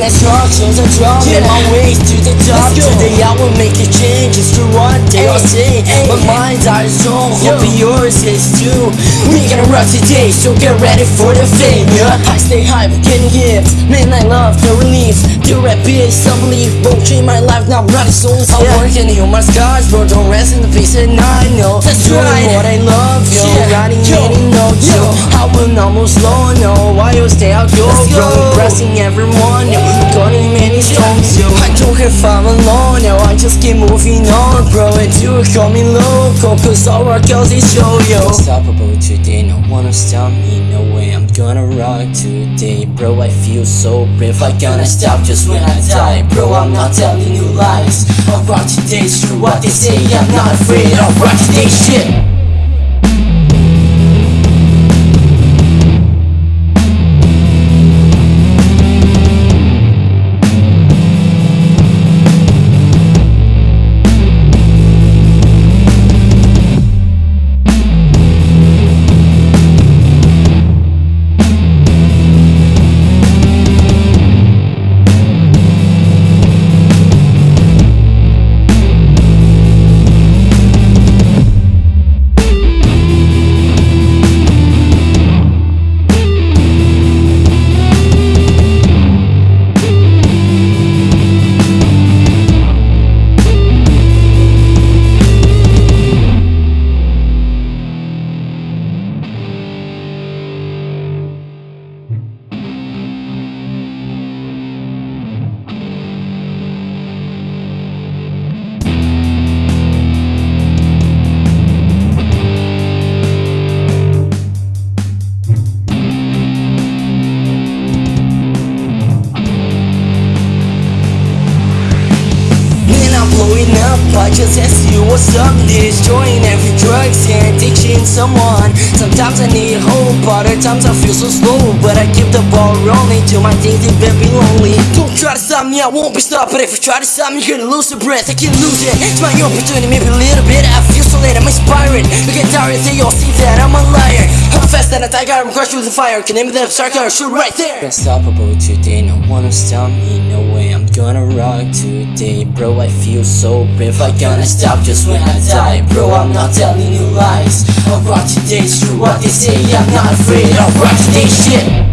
instructions are drawn Yeah. my ways to the top. Today I will make a change It's true what they all say Ay. My mind's are strong Yo. Hope yours is too We gonna rock today So get ready for the fame yeah. I stay high but getting gifts Man I love the relief The rap is Won't change my life now I'm running souls I Yeah. work and heal my scars Bro don't rest in the peace and I know That's Doing right. what I love yo Yeah. Writing Yo. many notes yo Yo. I will almost slow no Why you stay out yo Let's Bro go. Impressing everyone if I'm alone yo I just keep moving on bro And you call me local Cause all our girls is show yo Unstoppable today? No one will stop me No way. I'm gonna rock today Bro I feel so brave. I gonna stop just when I die Bro I'm not telling you lies. I'll rock today true what they say I'm not afraid. I'll rock today shit just ask you what's up Destroying every drugs and addiction someone. Sometimes I need hope, other times I feel so slow. But I keep the ball rolling till my days have been be lonely. Don't try to stop me, I won't be stopped. But if you try to stop me, you're gonna lose your breath I can lose it, it's my opportunity, maybe a little bit I feel so late, I'm inspiring You get tired, they all see that I'm a liar. I'm fast than a tiger, I'm crushed with the fire. Can name that circle, shoot right there. Unstoppable today, no one will stop me, gonna rock today Bro, I feel so brave, I gonna stop just when I die Bro, I'm not telling you lies. I'll rock today, it's what they say I'm not afraid, I'll rock today shit